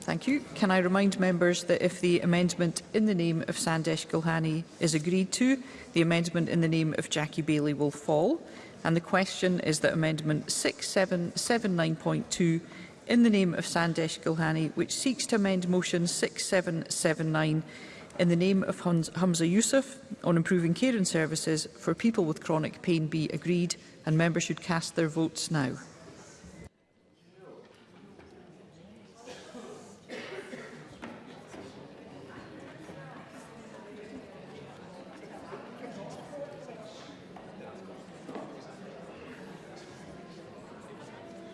Thank you. Can I remind members that if the amendment in the name of Sandesh Gulhani is agreed to, the amendment in the name of Jackie Bailey will fall. And the question is that Amendment 6779.2 in the name of Sandesh Gulhani, which seeks to amend Motion 6779 in the name of Hamza Youssef on improving care and services for people with chronic pain be agreed, and members should cast their votes now.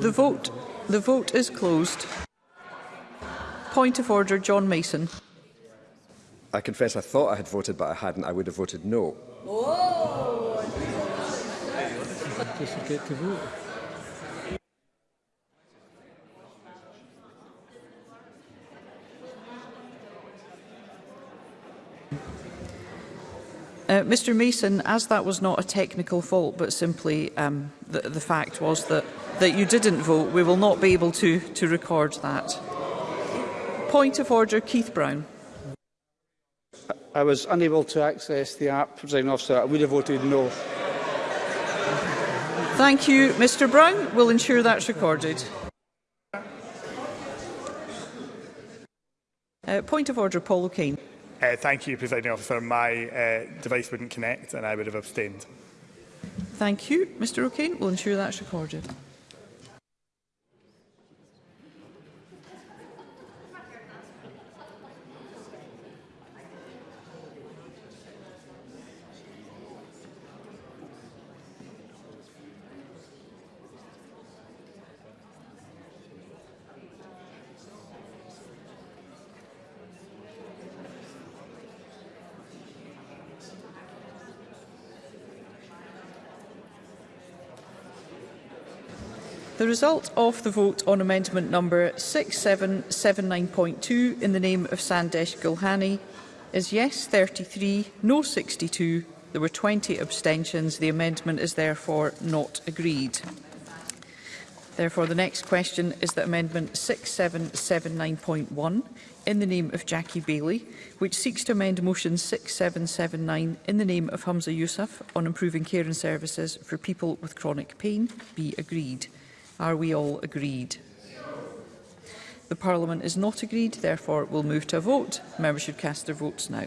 The vote. The vote is closed. Point of order, John Mason. I confess I thought I had voted, but I hadn't. I would have voted no. Oh! Uh, Mr Mason, as that was not a technical fault, but simply um, the, the fact was that, that you didn't vote, we will not be able to, to record that. Point of order, Keith Brown. I was unable to access the app, President Officer. I would have voted no. Thank you, Mr Brown. We'll ensure that's recorded. Uh, point of order, Paul O'Kane. Uh, thank you, Presiding Officer. My uh, device wouldn't connect and I would have abstained. Thank you. Mr O'Kane will ensure that's recorded. The result of the vote on amendment number 6779.2 in the name of Sandesh Gulhani is yes 33, no 62. There were 20 abstentions. The amendment is therefore not agreed. Therefore, the next question is that Amendment 6779.1 in the name of Jackie Bailey, which seeks to amend Motion 6779 in the name of Hamza Youssef on improving care and services for people with chronic pain, be agreed. Are we all agreed? The Parliament is not agreed, therefore we'll move to a vote. Members should cast their votes now.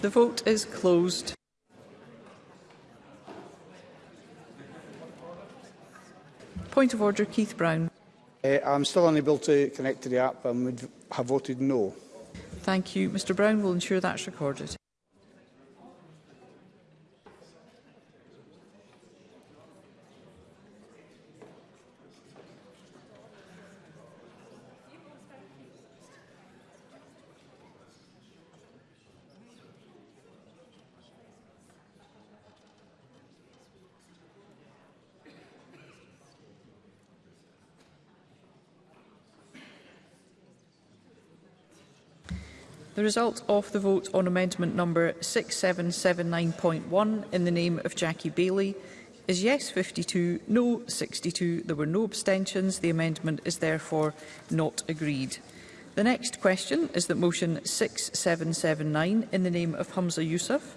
The vote is closed. Point of order, Keith Brown. Uh, I'm still unable to connect to the app and would have voted no. Thank you. Mr Brown will ensure that's recorded. The result of the vote on amendment number 6779.1 in the name of Jackie Bailey is yes 52, no 62. There were no abstentions. The amendment is therefore not agreed. The next question is that motion 6779 in the name of Hamza Youssef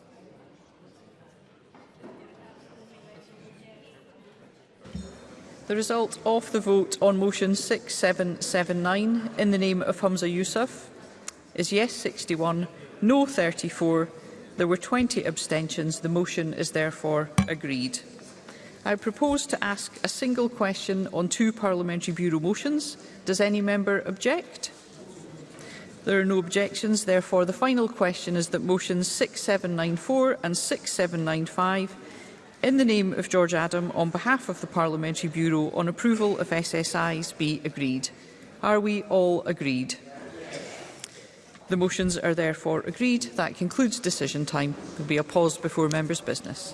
The result of the vote on motion 6779 in the name of Humza Yusuf, is yes 61, no 34. There were 20 abstentions. The motion is therefore agreed. I propose to ask a single question on two Parliamentary Bureau motions. Does any member object? There are no objections. Therefore, the final question is that motions 6794 and 6795 in the name of George Adam on behalf of the Parliamentary Bureau on approval of SSIs be agreed. Are we all agreed? The motions are therefore agreed. That concludes decision time. There be a pause before members' business.